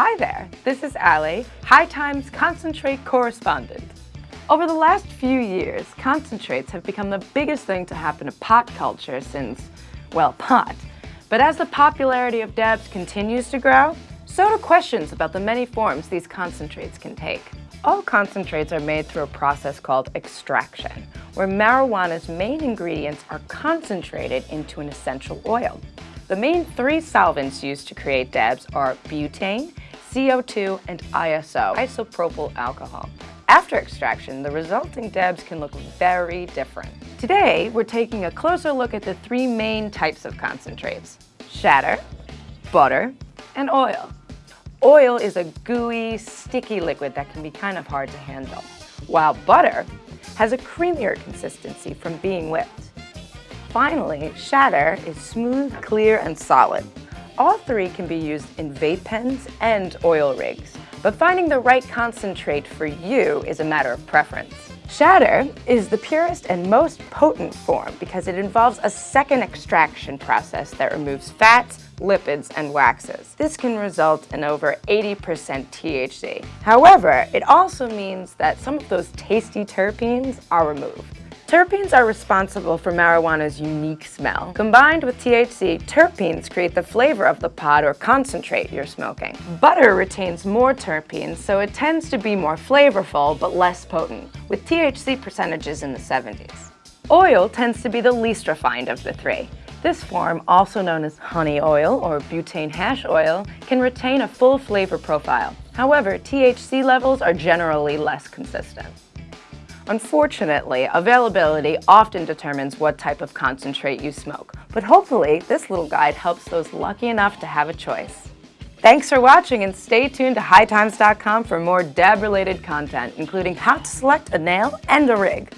Hi there, this is Allie, High Times concentrate correspondent. Over the last few years, concentrates have become the biggest thing to happen to pot culture since, well, pot. But as the popularity of dabs continues to grow, so do questions about the many forms these concentrates can take. All concentrates are made through a process called extraction, where marijuana's main ingredients are concentrated into an essential oil. The main three solvents used to create dabs are butane, CO2, and ISO, isopropyl alcohol. After extraction, the resulting dabs can look very different. Today, we're taking a closer look at the three main types of concentrates, shatter, butter, and oil. Oil is a gooey, sticky liquid that can be kind of hard to handle, while butter has a creamier consistency from being whipped. Finally, shatter is smooth, clear, and solid. All three can be used in vape pens and oil rigs, but finding the right concentrate for you is a matter of preference. Shatter is the purest and most potent form because it involves a second extraction process that removes fats, lipids, and waxes. This can result in over 80% THC. However, it also means that some of those tasty terpenes are removed. Terpenes are responsible for marijuana's unique smell. Combined with THC, terpenes create the flavor of the pod or concentrate you're smoking. Butter retains more terpenes, so it tends to be more flavorful but less potent, with THC percentages in the 70s. Oil tends to be the least refined of the three. This form, also known as honey oil or butane hash oil, can retain a full flavor profile. However, THC levels are generally less consistent. Unfortunately, availability often determines what type of concentrate you smoke, but hopefully this little guide helps those lucky enough to have a choice. Thanks for watching and stay tuned to hightimes.com for more dab-related content, including how to select a nail and a rig.